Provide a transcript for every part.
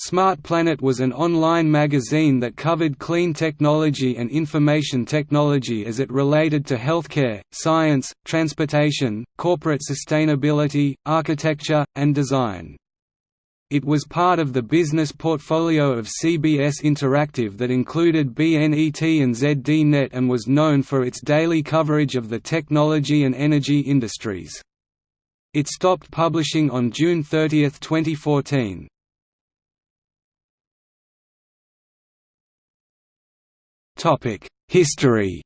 Smart Planet was an online magazine that covered clean technology and information technology as it related to healthcare, science, transportation, corporate sustainability, architecture, and design. It was part of the business portfolio of CBS Interactive that included BNET and ZDNet and was known for its daily coverage of the technology and energy industries. It stopped publishing on June 30, 2014. History.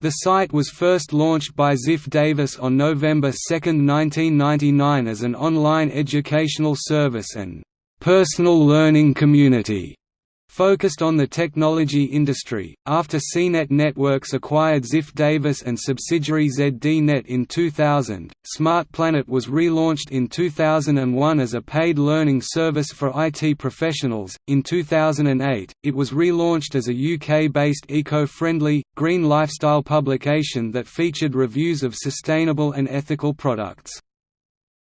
The site was first launched by Ziff Davis on November 2, 1999 as an online educational service and personal learning community focused on the technology industry. After CNET Networks acquired Ziff Davis and subsidiary ZDNet in 2000, Smart Planet was relaunched in 2001 as a paid learning service for IT professionals. In 2008, it was relaunched as a UK based eco friendly, green lifestyle publication that featured reviews of sustainable and ethical products.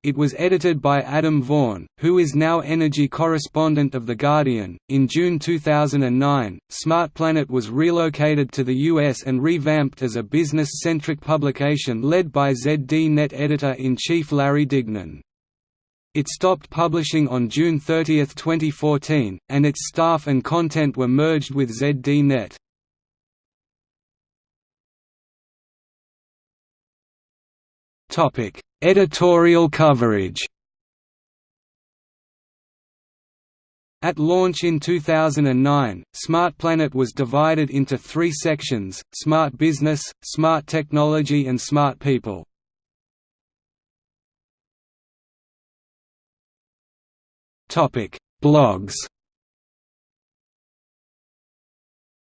It was edited by Adam Vaughan, who is now energy correspondent of The Guardian. In June 2009, Smart Planet was relocated to the US and revamped as a business centric publication led by ZDNet editor in chief Larry Dignan. It stopped publishing on June 30, 2014, and its staff and content were merged with ZDNet. Topic: Editorial coverage. At launch in 2009, Smart Planet was divided into three sections, Smart Business, Smart Technology and Smart People. Blogs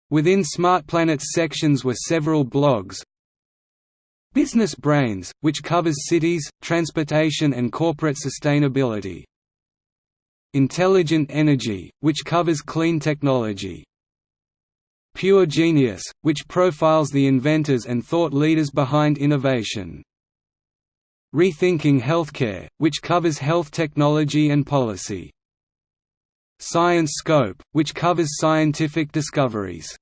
Within Smart Planet's sections were several blogs, Business Brains, which covers cities, transportation and corporate sustainability. Intelligent Energy, which covers clean technology. Pure Genius, which profiles the inventors and thought leaders behind innovation. Rethinking Healthcare, which covers health technology and policy. Science Scope, which covers scientific discoveries.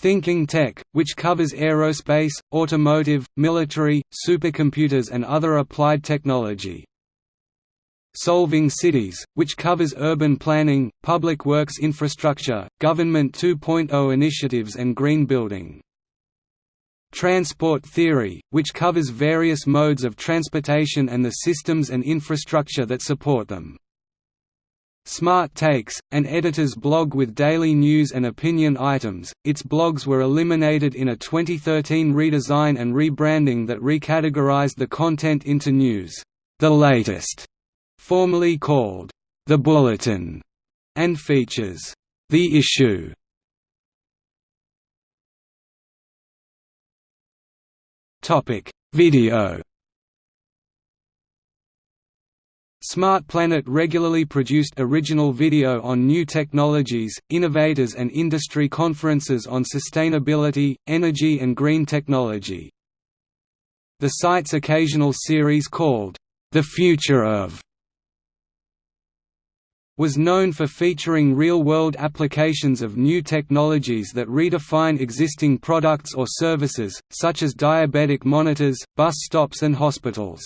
Thinking Tech, which covers aerospace, automotive, military, supercomputers and other applied technology. Solving Cities, which covers urban planning, public works infrastructure, government 2.0 initiatives and green building. Transport Theory, which covers various modes of transportation and the systems and infrastructure that support them. Smart Takes, an editor's blog with daily news and opinion items. Its blogs were eliminated in a 2013 redesign and rebranding that recategorized the content into news, the latest, formerly called the Bulletin, and features the issue. Topic: Video Smart Planet regularly produced original video on new technologies, innovators and industry conferences on sustainability, energy and green technology. The site's occasional series called, The Future of was known for featuring real-world applications of new technologies that redefine existing products or services, such as diabetic monitors, bus stops and hospitals.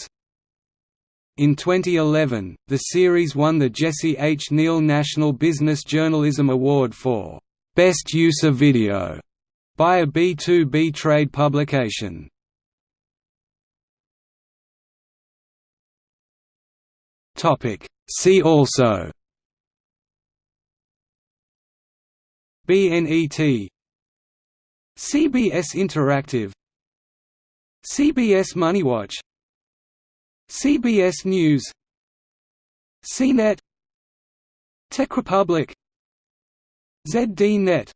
In 2011, the series won the Jesse H. Neal National Business Journalism Award for Best Use of Video by a B2B trade publication. Topic See also BNET CBS Interactive CBS MoneyWatch CBS News CNET TechRepublic ZDNet